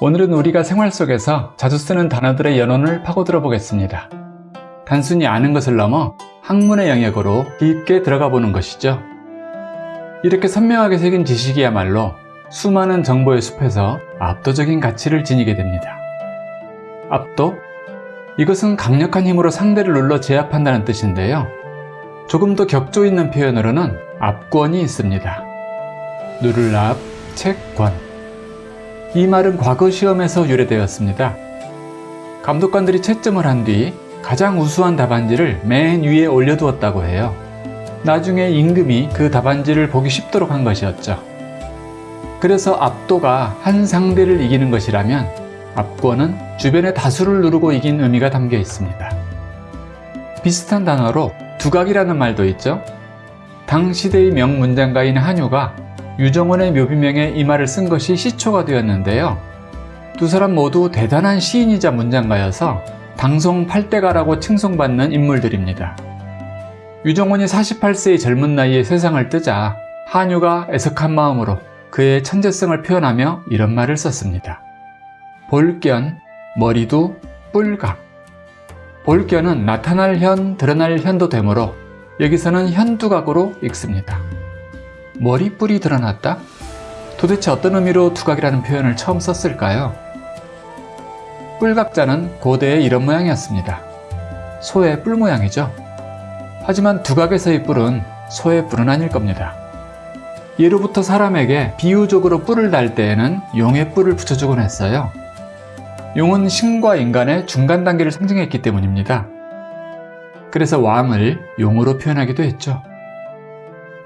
오늘은 우리가 생활 속에서 자주 쓰는 단어들의 연원을 파고들어 보겠습니다. 단순히 아는 것을 넘어 학문의 영역으로 깊게 들어가 보는 것이죠. 이렇게 선명하게 새긴 지식이야말로 수많은 정보의 숲에서 압도적인 가치를 지니게 됩니다. 압도? 이것은 강력한 힘으로 상대를 눌러 제압한다는 뜻인데요. 조금 더 격조 있는 표현으로는 압권이 있습니다. 누를 압, 채권. 이 말은 과거 시험에서 유래되었습니다. 감독관들이 채점을 한 뒤 가장 우수한 답안지를 맨 위에 올려두었다고 해요. 나중에 임금이 그 답안지를 보기 쉽도록 한 것이었죠. 그래서 압도가 한 상대를 이기는 것이라면 압권은 주변의 다수를 누르고 이긴 의미가 담겨 있습니다. 비슷한 단어로 두각이라는 말도 있죠. 당 시대의 명문장가인 한유가 유정원의 묘비명에 이 말을 쓴 것이 시초가 되었는데요. 두 사람 모두 대단한 시인이자 문장가여서 당송 8대가라고 칭송받는 인물들입니다. 유정원이 48세의 젊은 나이에 세상을 뜨자 한유가 애석한 마음으로 그의 천재성을 표현하며 이런 말을 썼습니다. 볼견, 머리도 뿔각. 볼견은 나타날 현, 드러날 현도 되므로 여기서는 현두각으로 읽습니다. 머리뿔이 드러났다? 도대체 어떤 의미로 두각이라는 표현을 처음 썼을까요? 뿔각자는 고대의 이런 모양이었습니다. 소의 뿔 모양이죠. 하지만 두각에서의 뿔은 소의 뿔은 아닐 겁니다. 예로부터 사람에게 비유적으로 뿔을 달 때에는 용의 뿔을 붙여주곤 했어요. 용은 신과 인간의 중간 단계를 상징했기 때문입니다. 그래서 왕을 용으로 표현하기도 했죠.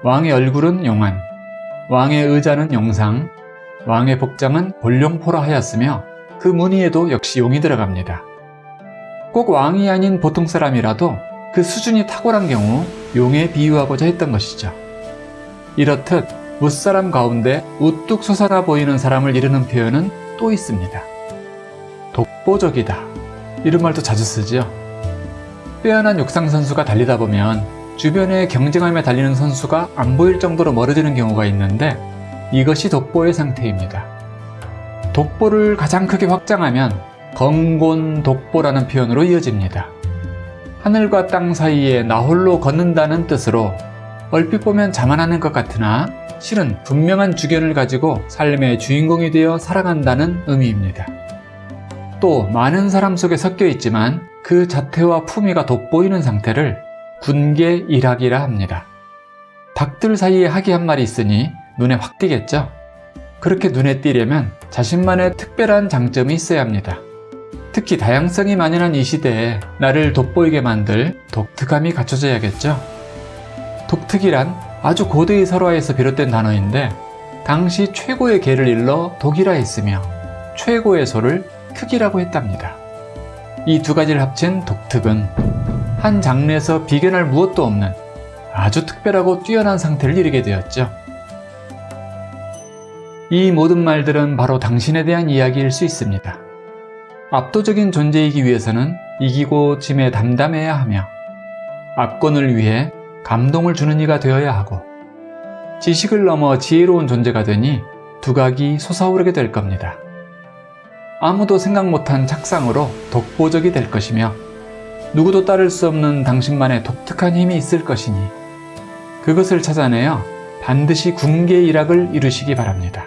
왕의 얼굴은 용안, 왕의 의자는 용상, 왕의 복장은 볼용포라 하였으며 그 무늬에도 역시 용이 들어갑니다. 꼭 왕이 아닌 보통 사람이라도 그 수준이 탁월한 경우 용에 비유하고자 했던 것이죠. 이렇듯 무사람 가운데 우뚝 솟아나 보이는 사람을 이르는 표현은 또 있습니다. 독보적이다. 이런 말도 자주 쓰지요. 빼어난 육상 선수가 달리다 보면 주변에 경쟁하며 달리는 선수가 안 보일 정도로 멀어지는 경우가 있는데 이것이 독보의 상태입니다. 독보를 가장 크게 확장하면 건곤 독보라는 표현으로 이어집니다. 하늘과 땅 사이에 나 홀로 걷는다는 뜻으로 얼핏 보면 자만하는 것 같으나 실은 분명한 주견을 가지고 삶의 주인공이 되어 살아간다는 의미입니다. 또 많은 사람 속에 섞여 있지만 그 자태와 품위가 돋보이는 상태를 군계 일학이라 합니다. 닭들 사이에 학이 한 마리 있으니 눈에 확 띄겠죠? 그렇게 눈에 띄려면 자신만의 특별한 장점이 있어야 합니다. 특히 다양성이 만연한 이 시대에 나를 돋보이게 만들 독특함이 갖춰져야겠죠? 독특이란 아주 고대의 설화에서 비롯된 단어인데 당시 최고의 개를 일러 독이라 했으며 최고의 소를 특이라고 했답니다. 이 두 가지를 합친 독특은 한 장르에서 비견할 무엇도 없는 아주 특별하고 뛰어난 상태를 이루게 되었죠. 이 모든 말들은 바로 당신에 대한 이야기일 수 있습니다. 압도적인 존재이기 위해서는 이기고 짐에 담담해야 하며 압권을 위해 감동을 주는 이가 되어야 하고 지식을 넘어 지혜로운 존재가 되니 두각이 솟아오르게 될 겁니다. 아무도 생각 못한 착상으로 독보적이 될 것이며 누구도 따를 수 없는 당신만의 독특한 힘이 있을 것이니 그것을 찾아내어 반드시 군계 일학을 이루시기 바랍니다.